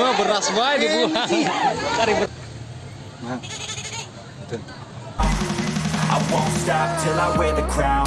Wah, beras dibuang. Cari I won't stop till I wear the crown.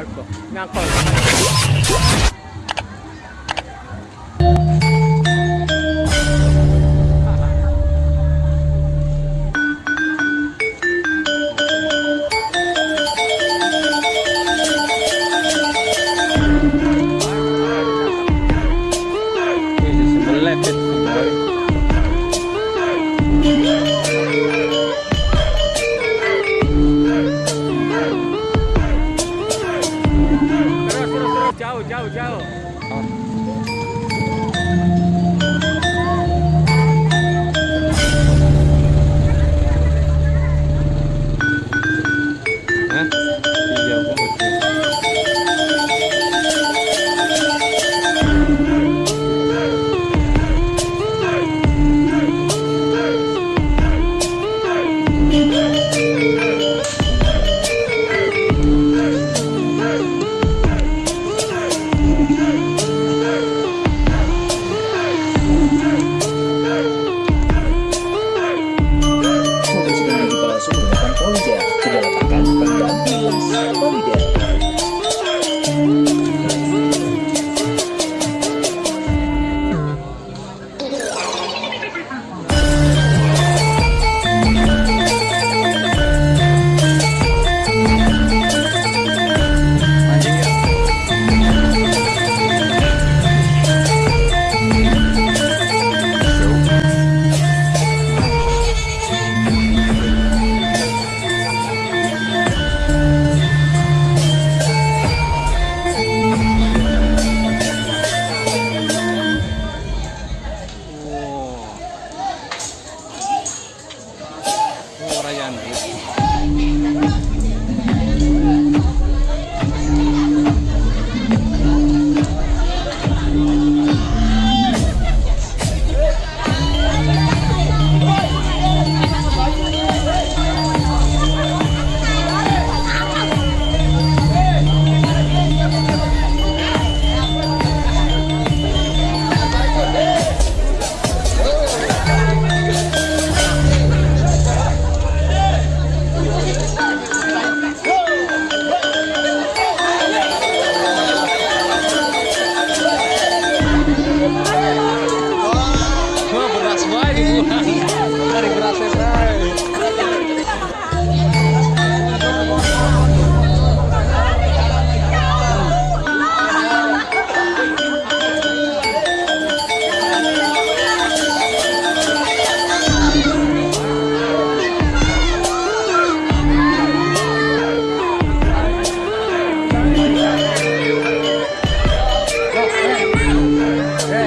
accorgo, mi accorgo. left it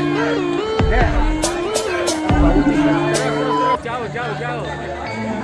É. É. Tchau, tchau, tchau.